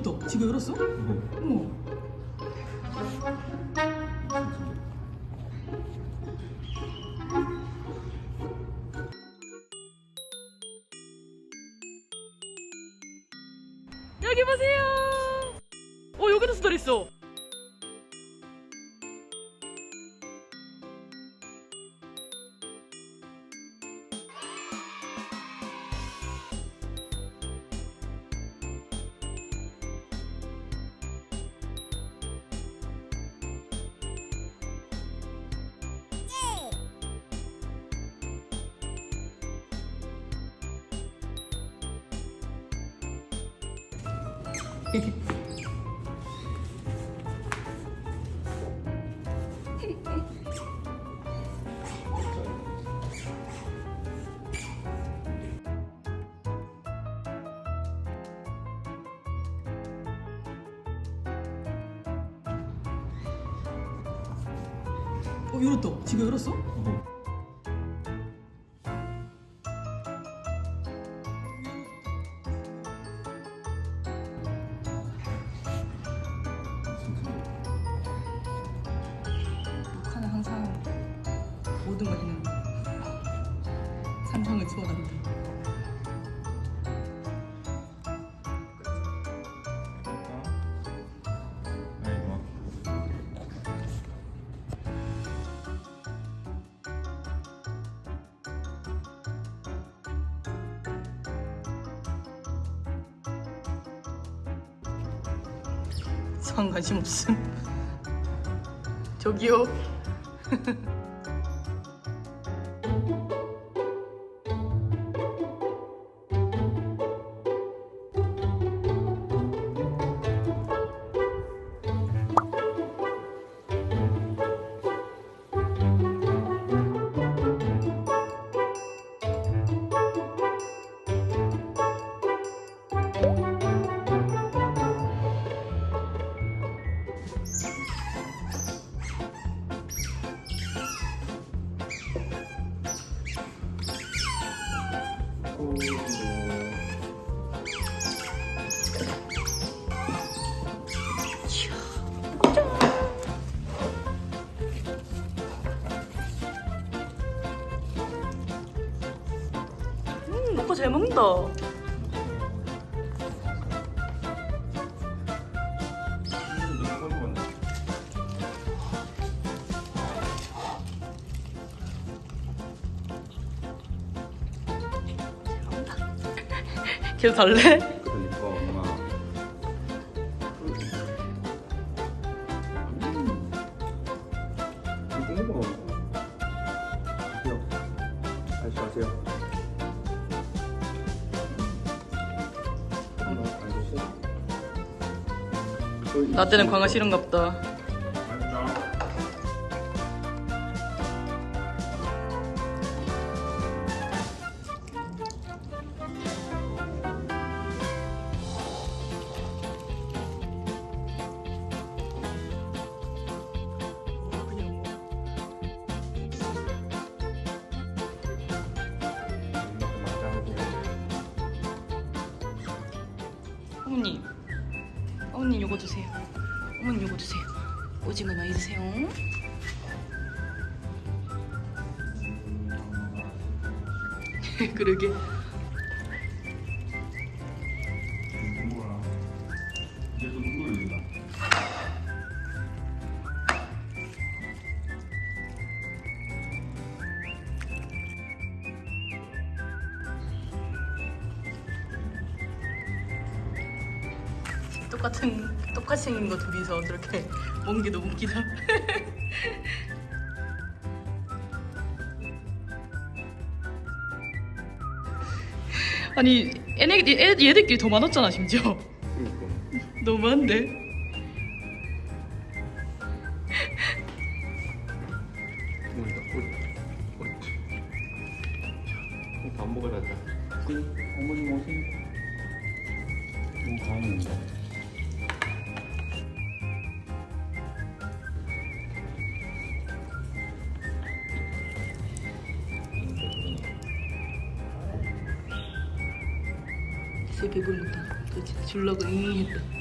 열었다. 지가 열었어? 어머. 여기 보세요. 어 여기도 수달 있어. 어 열었다. 지가 열었어? 북 모든 것에는 산성을 추월한다. 상 관심 없음. 저기요. 음, 오빠 잘 먹는다. 계속 달래? 그러니까 엄마 음. 이거 다시 하세요? 나 때는 광어 싫은가 보다. 어머님, 어머님 요거 드세요. 어머님 요거 드세요. 오징어 많이 드세요. 그러게. 똑같은 똑같이 생긴 거 둘이서 저렇게 먹는 게 너무 웃기다. 아니 얘네 얘, 얘들끼리 더 많았잖아 심지어. 그러니까 너무 많은데. 밥 먹으러 가자 어머님 오세요 어 다행입니 다 진짜 배부르다. 그치? 줄라고 잉 했다.